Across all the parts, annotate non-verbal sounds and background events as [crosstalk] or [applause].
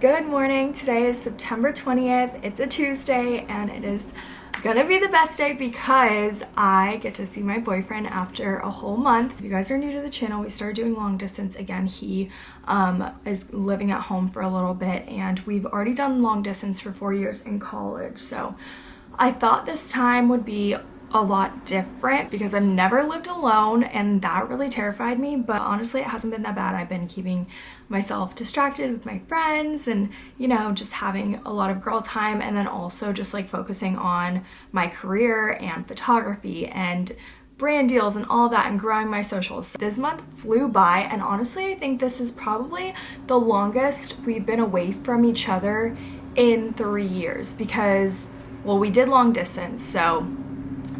Good morning. Today is September 20th. It's a Tuesday and it is gonna be the best day because I get to see my boyfriend after a whole month. If you guys are new to the channel, we started doing long distance again. He um, is living at home for a little bit and we've already done long distance for four years in college. So I thought this time would be a lot different because I've never lived alone and that really terrified me but honestly it hasn't been that bad I've been keeping myself distracted with my friends and you know just having a lot of girl time and then also just like focusing on my career and photography and brand deals and all that and growing my socials. This month flew by and honestly I think this is probably the longest we've been away from each other in three years because well we did long distance so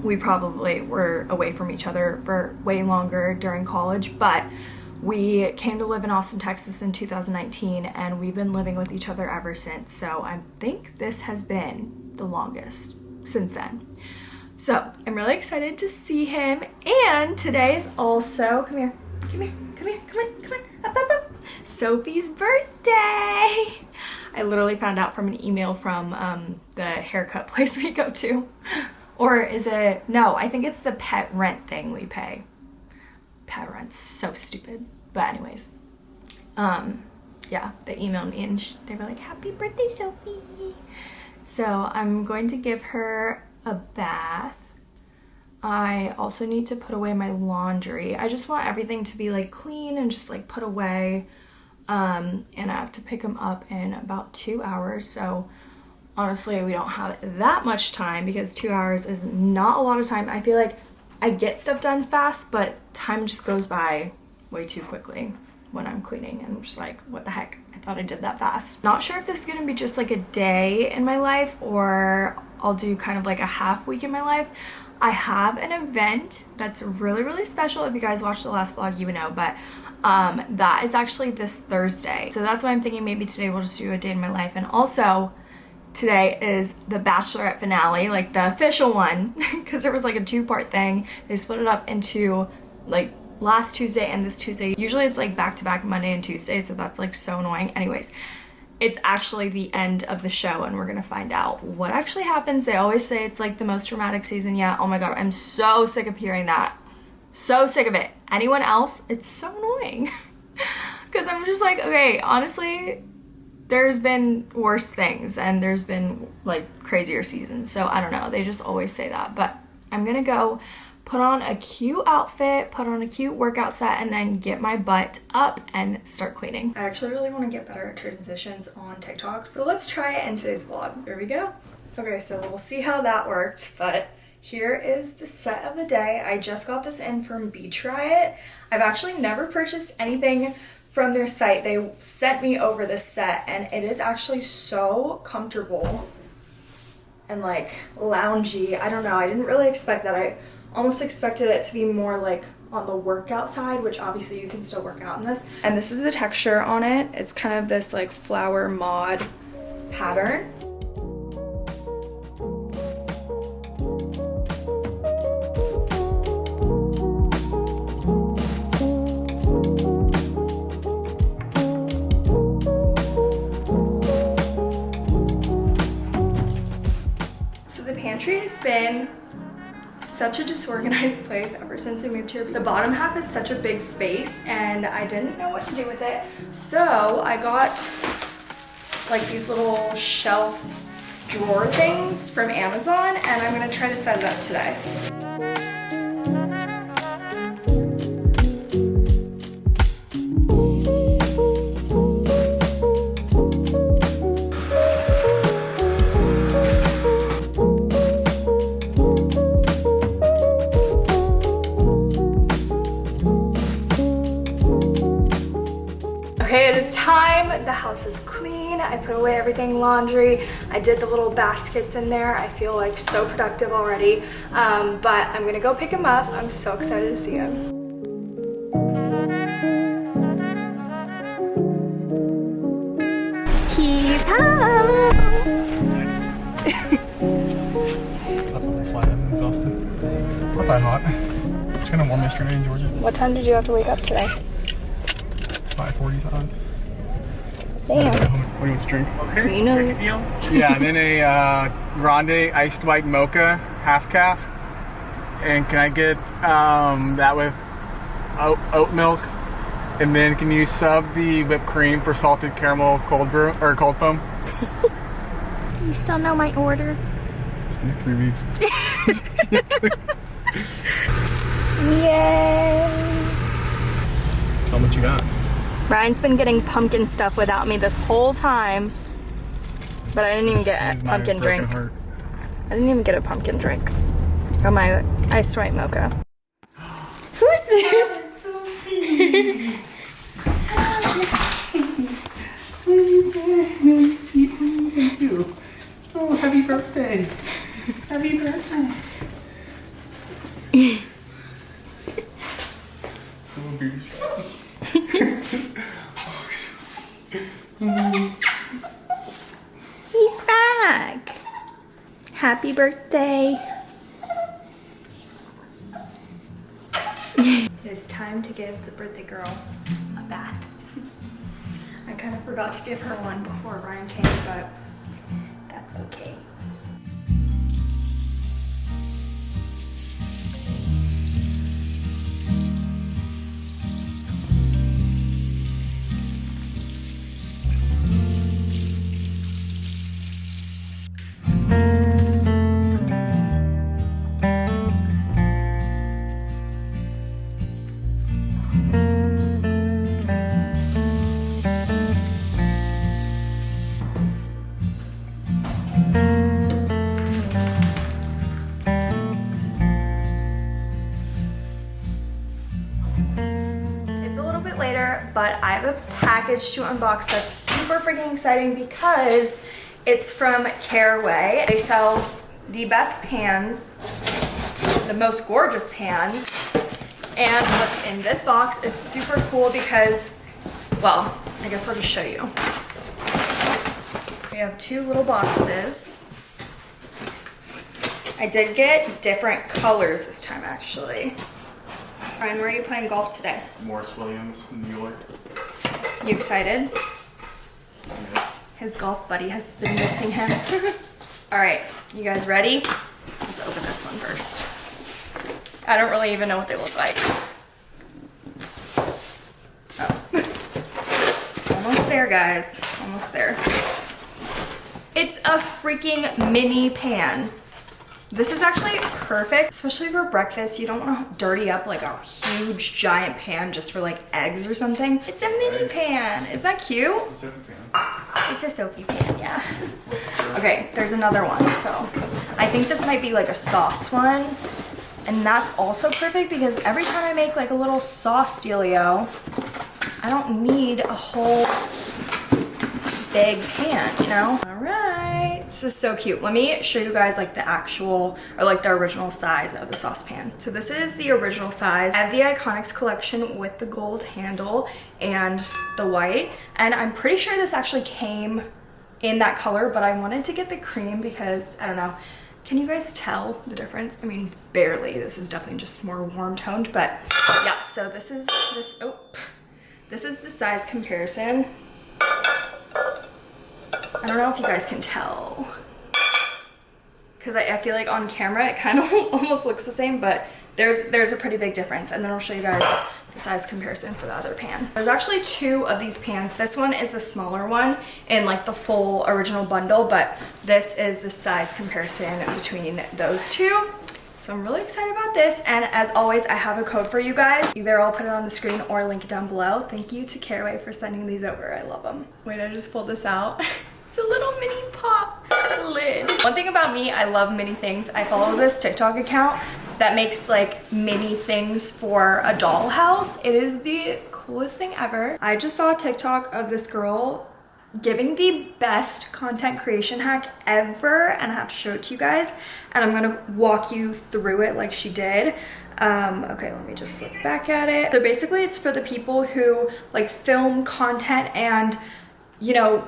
we probably were away from each other for way longer during college, but we came to live in Austin, Texas in 2019 and we've been living with each other ever since. So I think this has been the longest since then. So I'm really excited to see him. And today is also, come here, come here, come here, come on, come on, up, up, up. Sophie's birthday. I literally found out from an email from um, the haircut [laughs] place we go to. Or is it, no, I think it's the pet rent thing we pay. Pet rent's so stupid. But anyways, um, yeah, they emailed me and they were like, happy birthday, Sophie. So I'm going to give her a bath. I also need to put away my laundry. I just want everything to be like clean and just like put away. Um, and I have to pick them up in about two hours. So honestly we don't have that much time because two hours is not a lot of time. I feel like i get stuff done fast but time just goes by way too quickly when i'm cleaning and i'm just like what the heck? I thought i did that fast. Not sure if this is gonna be just like a day in my life or i'll do kind of like a half week in my life. I have an event that's really really special. If you guys watched the last vlog you would know but um that is actually this thursday. So that's why i'm thinking maybe today we'll just do a day in my life. And also today is the Bachelorette finale, like the official one, [laughs] because there was like a two-part thing. They split it up into like last Tuesday and this Tuesday. Usually it's like back-to-back -back Monday and Tuesday, so that's like so annoying. Anyways, it's actually the end of the show and we're gonna find out what actually happens. They always say it's like the most dramatic season yet. Oh my god, I'm so sick of hearing that. So sick of it. Anyone else? It's so annoying. [laughs] Because I'm just like, okay, honestly, there's been worse things and there's been like crazier seasons. So I don't know. They just always say that. But I'm going to go put on a cute outfit, put on a cute workout set, and then get my butt up and start cleaning. I actually really want to get better at transitions on TikTok. So let's try it in today's vlog. Here we go. Okay, so we'll see how that worked. But here is the set of the day. I just got this in from Beach It. I've actually never purchased anything from their site. They sent me over this set and it is actually so comfortable and like loungy. I don't know. I didn't really expect that. I almost expected it to be more like on the workout side, which obviously you can still work out in this. And this is the texture on it. It's kind of this like flower mod pattern. Been such a disorganized [laughs] place ever since we moved here. The bottom half is such a big space and I didn't know what to do with it. So I got like these little shelf drawer things from Amazon and I'm gonna try to set it up today. Away everything laundry. I did the little baskets in there. I feel like so productive already. Um, but I'm gonna go pick him up. I'm so excited to see him. He's home! Not that hot. It's kind of warm yesterday in Georgia. What time did you have to wake up today? 5.45. Damn. What do you want to drink? Okay. You know, yeah, and then a [laughs] uh, grande iced white mocha, half caff. And can I get um, that with oat, oat milk? And then can you sub the whipped cream for salted caramel cold brew or cold foam? [laughs] you still know my order. It's been three weeks. [laughs] Yay! How much you got? Ryan's been getting pumpkin stuff without me this whole time. But I didn't even get a pumpkin drink. heart. I didn't even get a pumpkin drink. Got my iced white mocha. Who's this? [laughs] Oh, happy birthday! Happy birthday! [laughs] He's back. Happy birthday. [laughs] it's time to give the birthday girl a bath. [laughs] I kind of forgot to give her one before Ryan came, but that's okay. Package to unbox that's super freaking exciting because it's from Caraway. They sell the best pans, the most gorgeous pans, and what's in this box is super cool because, well, I guess I'll just show you. We have two little boxes. I did get different colors this time actually. Ryan, where are you playing golf today? Morris Williams Mueller. You excited? His golf buddy has been missing him. [laughs] All right, you guys ready? Let's open this one first. I don't really even know what they look like. Oh. [laughs] Almost there, guys. Almost there. It's a freaking mini pan. This is actually perfect, especially for breakfast. You don't want to dirty up like a huge giant pan just for like eggs or something. It's a mini pan. Is that cute? It's a soapy pan, It's a Sophie pan, yeah. Okay, there's another one. So I think this might be like a sauce one. And that's also perfect because every time I make like a little sauce dealio, I don't need a whole big pan, you know? All right, this is so cute. Let me show you guys like the actual, or like the original size of the saucepan. So this is the original size. I have the Iconics collection with the gold handle and the white. And I'm pretty sure this actually came in that color, but I wanted to get the cream because, I don't know, can you guys tell the difference? I mean, barely. This is definitely just more warm toned, but yeah, so this is this, oh, this is the size comparison. I don't know if you guys can tell. Because I, I feel like on camera it kind of [laughs] almost looks the same, but there's there's a pretty big difference. And then I'll show you guys the size comparison for the other pan. There's actually two of these pans. This one is the smaller one in like the full original bundle, but this is the size comparison between those two. So I'm really excited about this. And as always, I have a code for you guys. Either I'll put it on the screen or link it down below. Thank you to Caraway for sending these over. I love them. Wait, I just pulled this out. [laughs] It's a little mini pop lid. One thing about me, I love mini things. I follow this TikTok account that makes like mini things for a dollhouse. It is the coolest thing ever. I just saw a TikTok of this girl giving the best content creation hack ever and I have to show it to you guys and I'm gonna walk you through it like she did. Um, okay, let me just look back at it. So basically it's for the people who like film content and you know,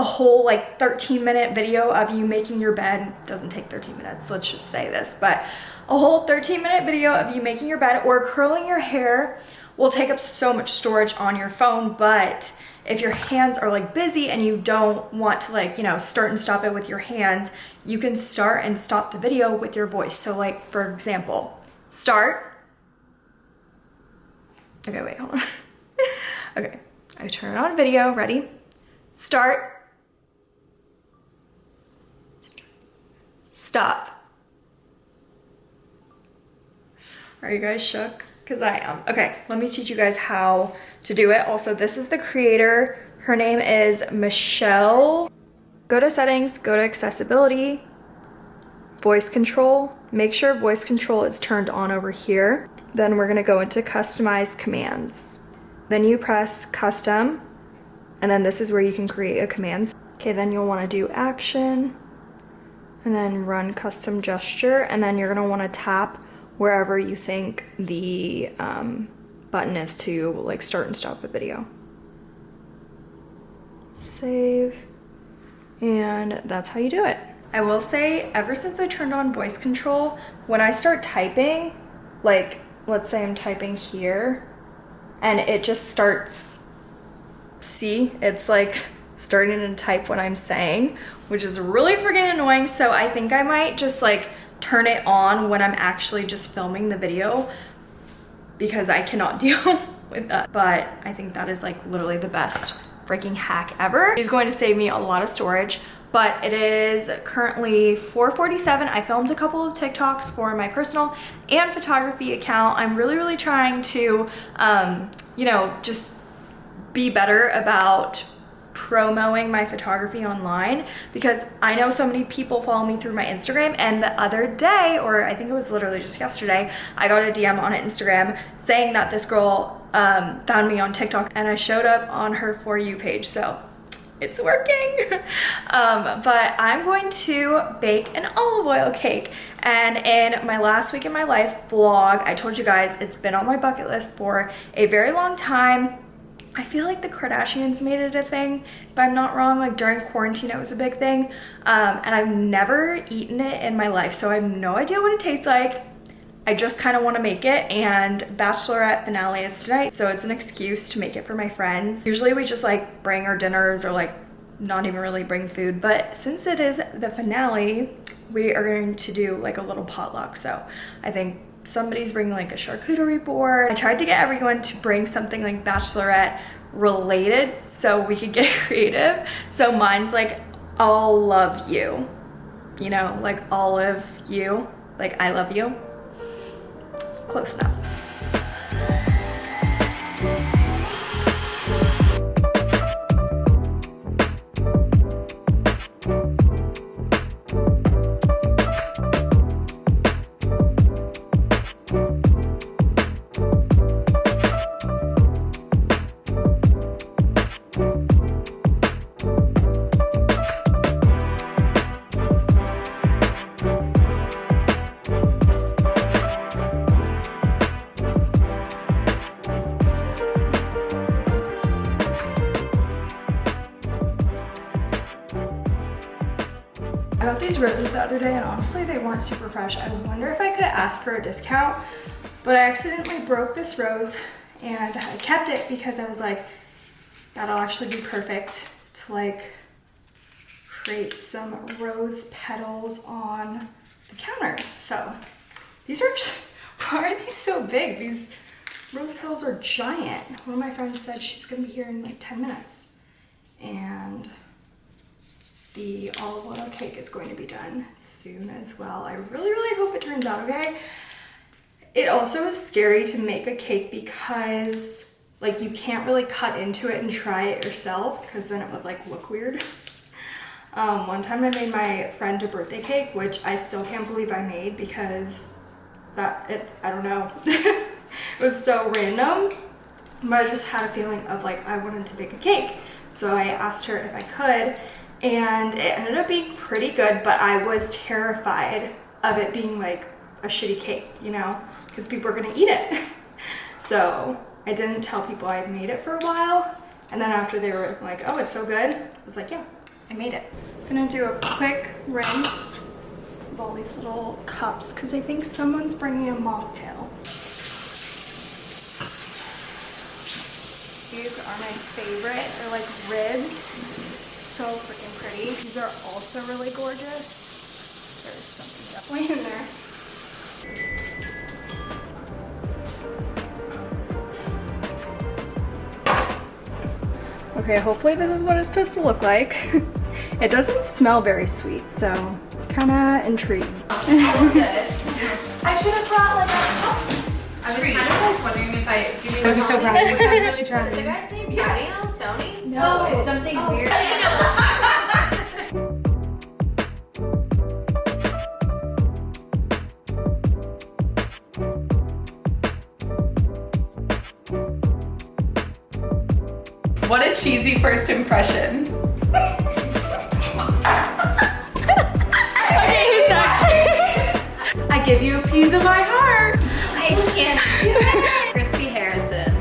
a whole like 13 minute video of you making your bed doesn't take 13 minutes let's just say this but a whole 13 minute video of you making your bed or curling your hair will take up so much storage on your phone but if your hands are like busy and you don't want to like, you know, start and stop it with your hands, you can start and stop the video with your voice. So like, for example, start. Okay, wait, hold on. [laughs] okay, I turn on video, ready? Start. Stop. Are you guys shook? Because I am. Okay, let me teach you guys how to do it. Also, this is the creator. Her name is Michelle. Go to settings, go to accessibility, voice control. Make sure voice control is turned on over here. Then we're gonna go into customize commands. Then you press custom, and then this is where you can create a command. Okay, then you'll wanna do action, and then run custom gesture, and then you're gonna wanna tap wherever you think the um, button is to like start and stop the video. Save, and that's how you do it. I will say, ever since I turned on voice control, when I start typing, like let's say I'm typing here, and it just starts, see, it's like starting to type what I'm saying, which is really freaking annoying. So I think I might just like turn it on when I'm actually just filming the video because I cannot [laughs] deal with that. But I think that is like literally the best freaking hack ever. It's going to save me a lot of storage but it is currently 447 i filmed a couple of tiktoks for my personal and photography account i'm really really trying to um, you know just be better about promoting my photography online because I know so many people follow me through my Instagram and the other day, or I think it was literally just yesterday, I got a DM on Instagram saying that this girl um, found me on TikTok and I showed up on her For You page. So it's working. [laughs] um, but I'm going to bake an olive oil cake. And in my last week in my life vlog, I told you guys it's been on my bucket list for a very long time. I feel like the Kardashians made it a thing, if I'm not wrong, like during quarantine it was a big thing. Um, and I've never eaten it in my life, so I have no idea what it tastes like. I just kind of want to make it and bachelorette finale is tonight, so it's an excuse to make it for my friends. Usually we just like bring our dinners or like not even really bring food, but since it is the finale, we are going to do like a little potluck. So I think somebody's bringing like a charcuterie board. I tried to get everyone to bring something like bachelorette related so we could get [laughs] creative. So mine's like, I'll love you, you know, like all of you, like I love you. Close enough. Fresh. I wonder if I could have asked for a discount, but I accidentally broke this rose and I kept it because I was like, that'll actually be perfect to like create some rose petals on the counter. So these are, [laughs] why are these so big? These rose petals are giant. One of my friends said she's gonna be here in like 10 minutes. And the olive oil cake is going to be done soon as well. I really, really hope it turns out okay. It also is scary to make a cake because like you can't really cut into it and try it yourself because then it would like look weird. [laughs] Um, one time I made my friend a birthday cake, which I still can't believe I made because that, it, I don't know, [laughs] it was so random. But I just had a feeling of like I wanted to bake a cake. So I asked her if I could and it ended up being pretty good, but I was terrified of it being like a shitty cake, you know, because people are gonna eat it. [laughs] so I didn't tell people I had made it for a while. And then after they were like, oh, it's so good, I was like, yeah, I made it. I'm gonna do a quick rinse of all these little cups because I think someone's bringing a mocktail. These are my favorite. They're like ribbed. So freaking pretty. These are also really gorgeous. There's something definitely in there. Okay, hopefully this is what it's supposed to look like. [laughs] it doesn't smell very sweet, so kind of intrigued. [laughs] I should have brought like a puff. I was kind of like wondering if I. Do you I was so proud of you. I was really Is the trying. guy's name Tony? Tony? No, oh, it's something oh. weird. [laughs] What a cheesy first impression. [laughs] I give you a piece of my heart. I can't do it. [laughs] Crispy Harrison.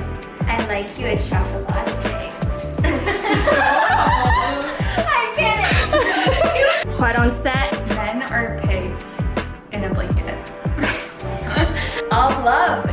I like you a chocolate latte. [laughs] I it. Quiet on set. Men are pigs in a blanket. I'll love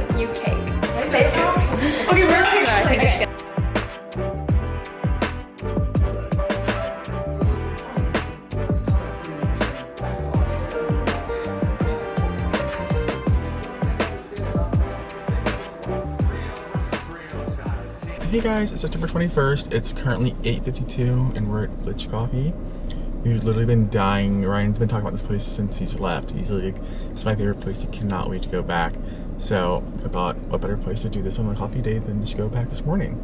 Hey guys, it's September 21st. It's currently 8.52 and we're at Flitch Coffee. We've literally been dying. Ryan's been talking about this place since he's left. He's like, it's my favorite place. He cannot wait to go back. So I thought, what better place to do this on a coffee day than to go back this morning.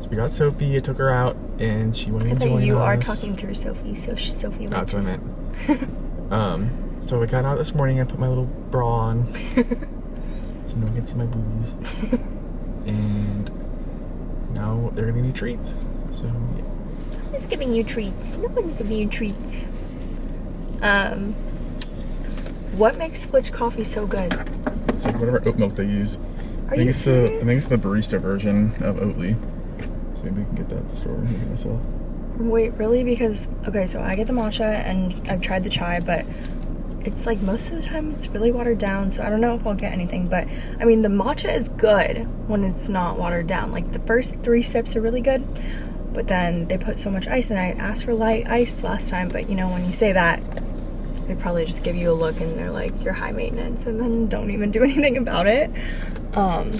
So we got Sophie, I took her out, and she wanted I to think join you are talking through Sophie, so Sophie went That's what I meant. [laughs] um, so we got out this morning. I put my little bra on, [laughs] so no one can see my boobies. and [laughs] now they're gonna need treats. So yeah. Who's giving you treats? No one's giving you treats. Um, what makes Flitch coffee so good? it's like whatever oat milk they use. Are I think you it's the I think it's the barista version of Oatly. So maybe we can get that at the store and myself. Wait, really? Because okay, so I get the matcha and I've tried the chai, but it's like most of the time it's really watered down. So I don't know if I'll get anything. But I mean, the matcha is good when it's not watered down. Like the first three sips are really good, but then they put so much ice, and I asked for light ice last time. But you know, when you say that, they probably just give you a look and they're like you're high maintenance, and then don't even do [laughs] anything about it. Um,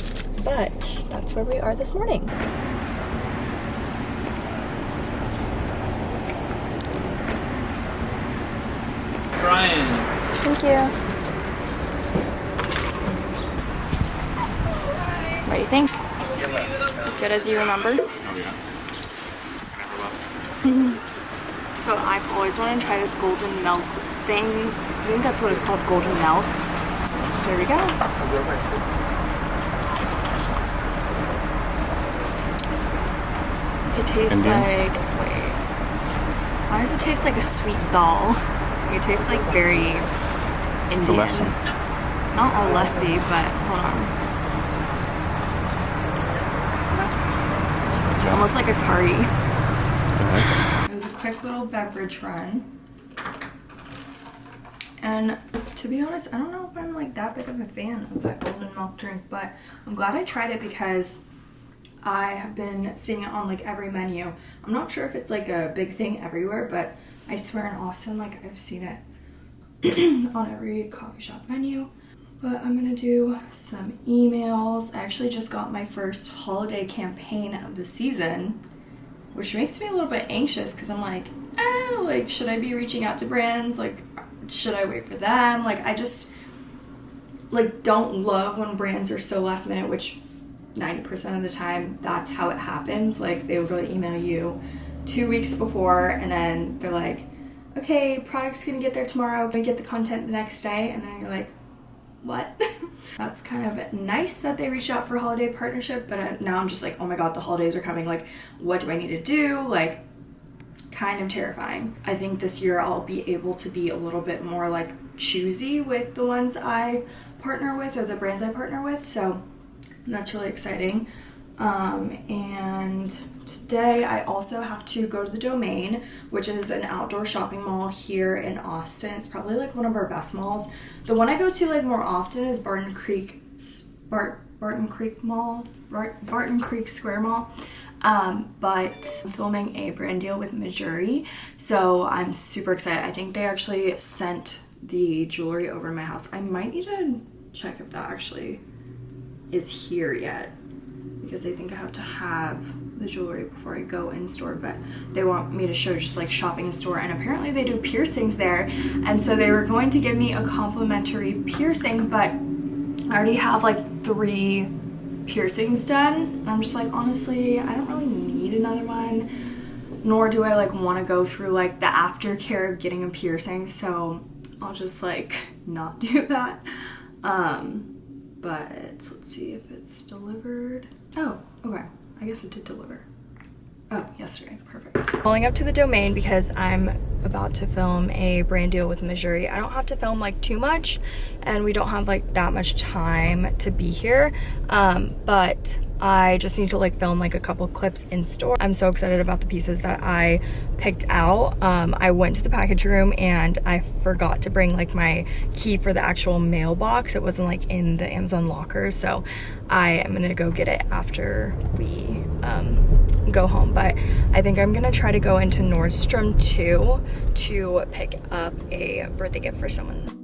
but that's where we are this morning. You. What do you think? Good as you remember? Oh yeah. I never left. So I've always wanted to try this golden milk thing. I think that's what it's called, golden milk. There we go. It tastes Indian? like, wait. Why does it taste like a sweet dal? It tastes like very Indian. It's a lesson. Not a lassi, but hold on. Almost like a curry. It was a quick little beverage run. And to be honest, I don't know if I'm like that big of a fan of that golden milk drink, but I'm glad I tried it because I have been seeing it on like every menu. I'm not sure if it's like a big thing everywhere, but I swear in Austin, like I've seen it [clears throat] on every coffee shop menu. But I'm gonna do some emails. I actually just got my first holiday campaign of the season, which makes me a little bit anxious because I'm like, ah, like, should I be reaching out to brands? Like, should I wait for them? Like, I just like don't love when brands are so last minute, which 90% of the time that's how it happens. Like, they will really email you two weeks before, and then they're like, okay, product's gonna get there tomorrow, gonna get the content the next day, and then you're like, what? [laughs] That's kind of nice that they reached out for holiday partnership, but uh, now I'm just like, oh my god, the holidays are coming. Like, what do I need to do? Like, kind of terrifying. I think this year I'll be able to be a little bit more like choosy with the ones I partner with or the brands I partner with. So that's really exciting. Um, and today I also have to go to the Domain, which is an outdoor shopping mall here in Austin. It's probably like one of our best malls. The one I go to like more often is Barton Creek, Bart, Barton Creek Mall, Bart, Barton Creek Square Mall. Um, but I'm filming a brand deal with Mejuri, so I'm super excited. I think they actually sent the jewelry over to my house. I might need to check if that actually is here yet because I think I have to have the jewelry before I go in store but they want me to show just like shopping in store and apparently they do piercings there and so they were going to give me a complimentary piercing but I already have like three piercings done and I'm just like honestly I don't really need another one nor do I like want to go through like the aftercare of getting a piercing so I'll just like [laughs] not do that. Um but let's see if it's delivered oh okay. I guess it did deliver Oh, yesterday. Perfect. Pulling up to the domain because I'm about to film a brand deal with Mejuri. I don't have to film like too much and we don't have like that much time to be here. Um, but I just need to like film like a couple clips in store. I'm so excited about the pieces that I picked out. Um, I went to the package room and I forgot to bring like my key for the actual mailbox. It wasn't like in the Amazon locker. So I am gonna go get it after we um, go home. But I think I'm gonna try to go into Nordstrom too to pick up a birthday gift for someone.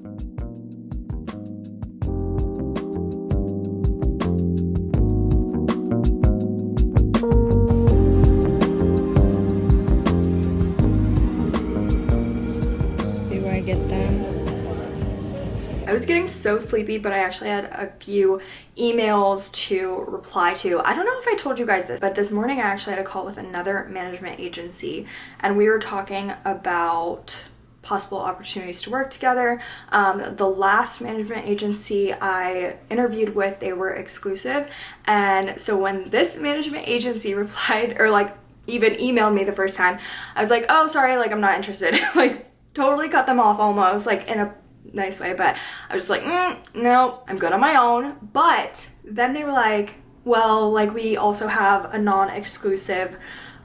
So sleepy, but I actually had a few emails to reply to. I don't know if I told you guys this, but this morning I actually had a call with another management agency and we were talking about possible opportunities to work together. Um, the last management agency I interviewed with, they were exclusive. And so when this management agency [laughs] replied or like even emailed me the first time, I was like, oh, sorry, like I'm not interested. [laughs] like totally cut them off almost like in a nice way, but I was just like, mm, no, I'm good on my own. But then they were like, well, like we also have a non-exclusive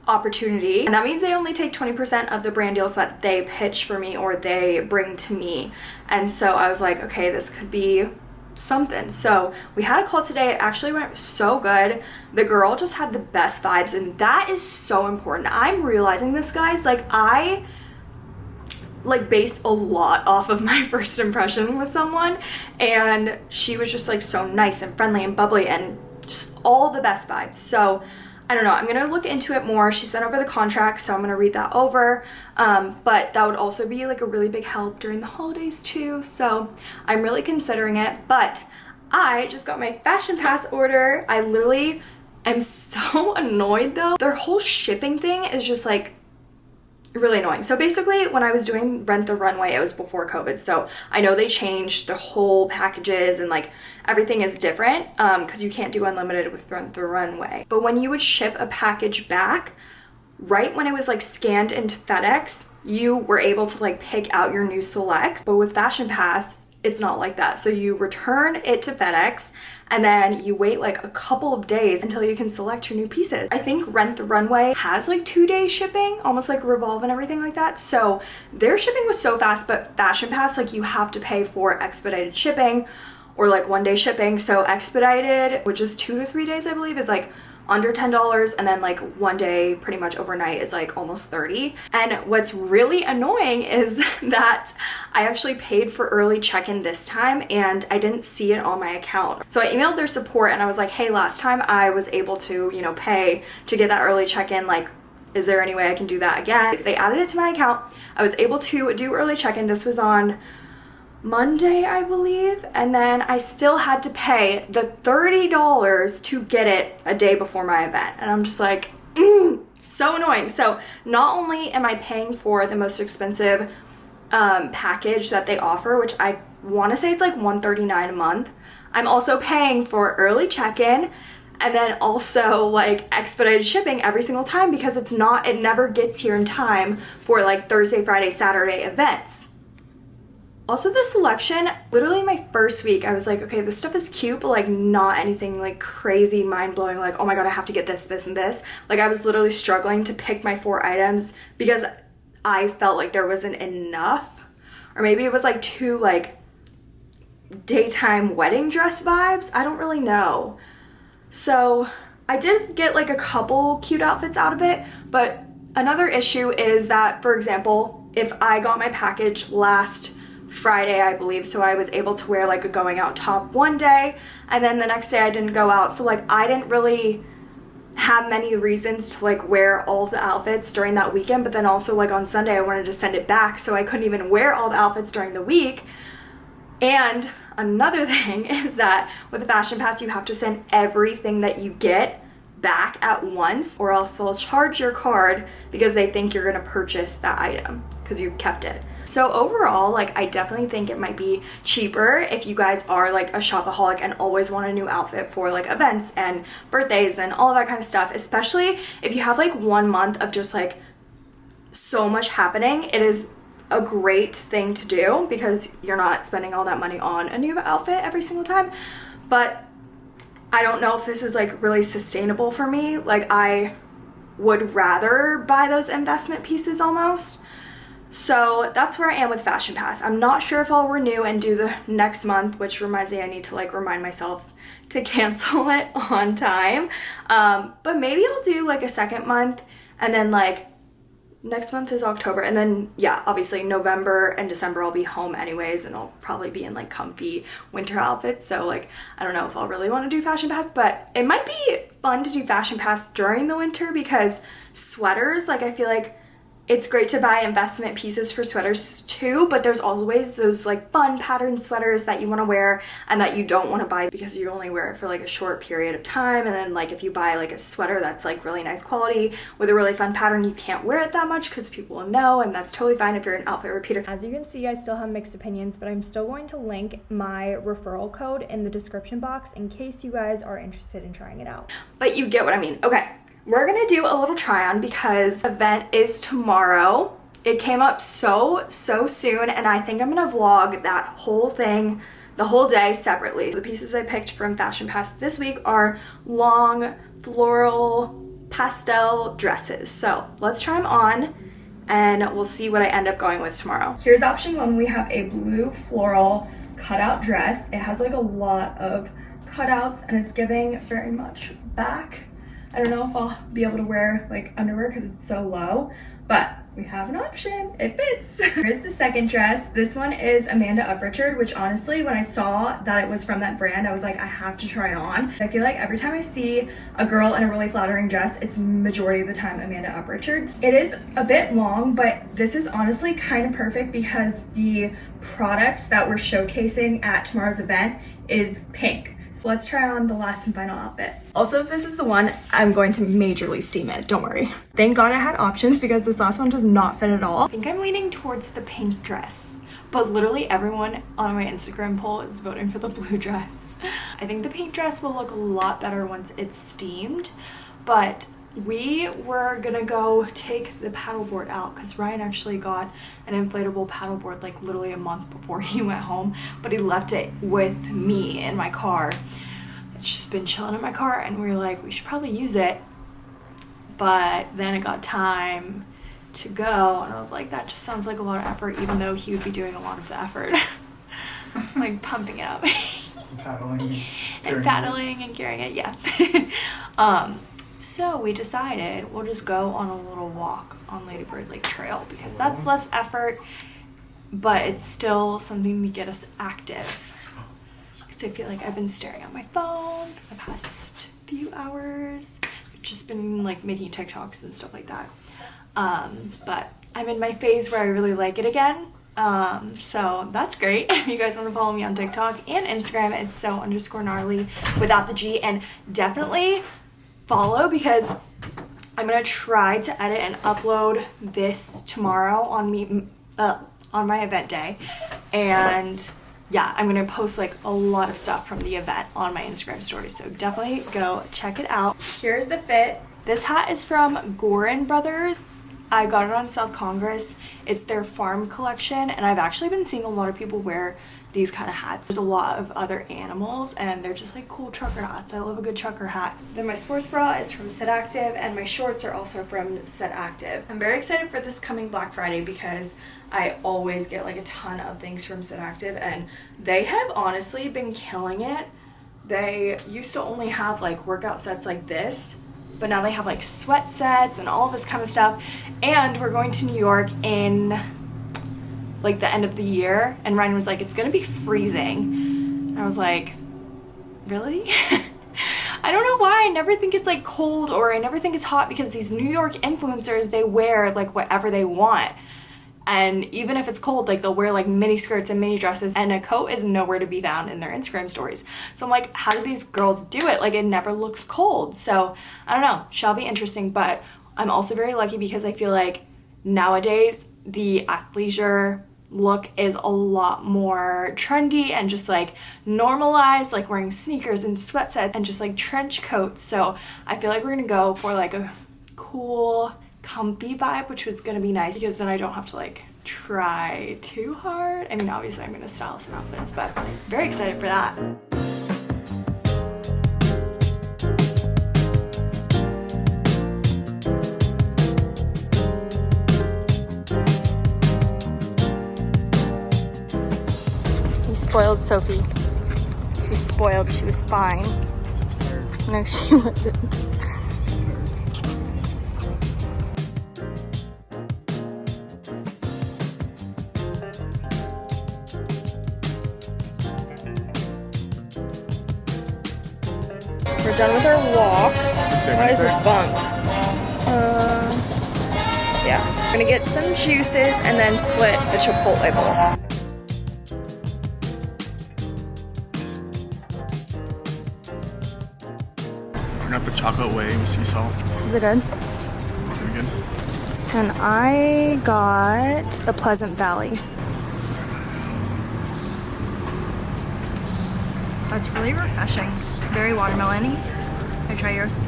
opportunity. And that means they only take 20% of the brand deals that they pitch for me or they bring to me. And so I was like okay this could be something. So we had a call today it actually went so good. The girl just had the best vibes and that is so important. I'm realizing this guys like I like based a lot off of my [laughs] first impression with someone. And she was just like so nice and friendly and bubbly and just all the best vibes. So I don't know. I'm gonna look into it more. She sent over the contract so I'm gonna read that over. Um, but that would also be like a really big help during the holidays too. So I'm really considering it. But I just got my fashion pass order. I literally am [laughs] so annoyed though. Their whole shipping thing is just like really annoying. So basically when I was doing Rent the Runway, it was before COVID. So I know they changed the whole packages and like everything is different because um, you can't do unlimited with Rent the Runway. But when you would ship a package back, right when it was like scanned into FedEx, you were able to like pick out your new selects. But with Fashion Pass, it's not like that. So you return it to FedEx and then you wait like a couple of days until you can select your new pieces. I think Rent the Runway has like two day shipping, almost like Revolve and everything like that. So their shipping was so fast, but Fashion Pass, like you have to pay for expedited shipping or like one day shipping. So expedited, which is two to three days, I believe, is like under $10 and then like one day pretty much overnight is like almost 30 and what's really annoying [laughs] is that I actually paid for early check-in this time and I didn't see it on my account so I emailed their support and I was like hey last time I was able to you know pay to get that early check-in like is there any way I can do that again? So they added it to my account. I was able to do early check-in. This was on Monday, I believe, and then I still had to pay the $30 to get it a day before my event. And I'm just like, mm, so annoying. So not only am I paying for the most expensive um, package that they offer, which I want to say it's like 139 a month, I'm also paying for early check-in and then also like expedited shipping every single time because it's not, it never gets here in time for like Thursday, Friday, Saturday events. Also the selection, literally my first week, I was like, okay, this stuff is cute, but like not anything like crazy mind-blowing, like, oh my god, I have to get this, this, and this. Like I was literally struggling to pick my four items because I felt like there wasn't enough. Or maybe it was like too like daytime wedding dress vibes. I don't really know. So I did get like a couple cute outfits out of it, but another issue is that, for example, if I got my package last Friday, I believe, so I was able to wear like a going out top one day, and then the next day I didn't go out, so like I didn't really have many reasons to like wear all the outfits during that weekend, but then also like on Sunday I wanted to send it back, so I couldn't even wear all the outfits during the week. And another [laughs] thing is that with the fashion pass, you have to send everything that you get back at once or else they'll charge your card because they think you're gonna purchase that item because you kept it. So overall, like I definitely think it might be cheaper if you guys are like a shopaholic and always want a new outfit for like events and birthdays and all that kind of stuff, especially if you have like one month of just like so much happening. It is a great thing to do because you're not spending all that money on a new outfit every single time. But I don't know if this is like really sustainable for me. Like I would rather buy those investment pieces almost. So that's where I am with Fashion Pass. I'm not sure if I'll renew and do the next month, which reminds me I need to like remind myself to [laughs] cancel it on time. Um, but maybe I'll do like a second month and then like next month is October and then yeah obviously November and December I'll be home anyways and I'll probably be in like comfy winter outfits so like I don't know if I'll really want to do fashion pass but it might be fun to do fashion pass during the winter because sweaters like I feel like it's great to buy investment pieces for sweaters too, but there's always those like fun pattern sweaters that you want to wear and that you don't want to buy because you only wear it for like a short period of time. And then like if you buy like a sweater that's like really nice quality with a really fun pattern, you can't wear it that much because people will know and that's totally fine if you're an outfit repeater. As you can see, I still have mixed opinions, but I'm still going to link my referral code in the description box in case you guys are interested in trying it out. But you get what I mean. Okay, we're gonna do a little try on because event is tomorrow. It came up so, so soon and I think I'm gonna vlog that whole thing the whole day separately. The pieces I picked from Fashion Pass this week are long floral pastel dresses. So let's try them on and we'll see what I end up going with tomorrow. Here's option one. We have a blue floral cutout dress. It has like a lot of cutouts and it's giving very much back I don't know if I'll be able to wear like underwear because it's so low, but we have an option. It fits. [laughs] Here's the second dress. This one is Amanda Uprichard, which honestly, when I saw that it was from that brand, I was like, I have to try it on. I feel like every time I see a girl in a really flattering dress, it's majority of the time Amanda Uprichard. It is a bit long, but this is honestly kind of perfect because the product that we're showcasing at tomorrow's event is pink let's try on the last and final outfit. Also, if this is the one, I'm going to majorly steam it, don't worry. Thank God I had options because this last one does not fit at all. I think I'm leaning towards the pink dress, but literally everyone on my Instagram poll is voting for the blue dress. I think the pink dress will look a lot better once it's steamed, but we were gonna go take the paddleboard out because Ryan actually got an inflatable paddleboard like literally a month before [laughs] he went home but he left it with me in my car. It's just been chilling in my car and we were like we should probably use it. But then it got time to go and I was like that just sounds like a lot of effort even though he would be doing a lot of the effort. [laughs] Like pumping it up. [laughs] Paddling and paddling and carrying it yeah. Um so we decided we'll just go on a little walk on Ladybird Lake Trail because that's less effort, but it's still something to get us active. Because I feel like I've been staring at my phone for the past few hours. I've just been like making TikToks and stuff like that. Um, but I'm in my phase where I really like it again. Um, so that's great. [laughs] If you guys want to follow me on TikTok and Instagram, it's so underscore gnarly without the G. And definitely follow because I'm gonna try to edit and upload this tomorrow on me uh, on my event day. And yeah I'm gonna post like a lot of stuff from the event on my Instagram story. So definitely go check it out. Here's the fit. This hat is from Gorin Brothers. I got it on South Congress. It's their farm collection and I've actually been seeing a lot of people wear these kind of hats. There's a lot of other animals and they're just like cool trucker hats. I love a good trucker hat. Then my sports bra is from Set Active and my shorts are also from Set Active. I'm very excited for this coming Black Friday because I always get like a ton of things from Set Active and they have honestly been killing it they used to only have like workout sets like this, but now they have like sweat sets and all this kind of stuff. And we're going to New York in like the end of the year, and Ryan was like, "It's gonna be freezing." I was like, "Really?" [laughs] I don't know why I never think it's like cold or I never think it's hot because these New York influencers they wear like whatever they want. And even if it's cold, like they'll wear like mini skirts and mini dresses, and a coat is nowhere to be found in their Instagram stories. So I'm like, how do these girls do it? Like, it never looks cold. So I don't know, shall be interesting. But I'm also very lucky because I feel like nowadays the athleisure look is a lot more trendy and just like normalized, like wearing sneakers and sweatsets and just like trench coats. So I feel like we're gonna go for like a cool comfy vibe, which was gonna be nice because then I don't have to like try too hard. I mean, obviously I'm gonna style some outfits, but very excited for that. Spoiled Sophie. She's spoiled, she was fine. No, [laughs] she wasn't. We're done with our walk. What is this bump? Uh, yeah. We're gonna get some juices and then split the Chipotle bowl. Chocolate whey with sea salt. Is it good? Pretty good. And I got the Pleasant Valley. That's really refreshing. Very watermelon-y. Can I try yours?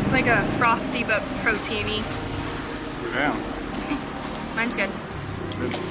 It's like a frosty but proteiny. Yeah. [laughs] Mine's good. Good.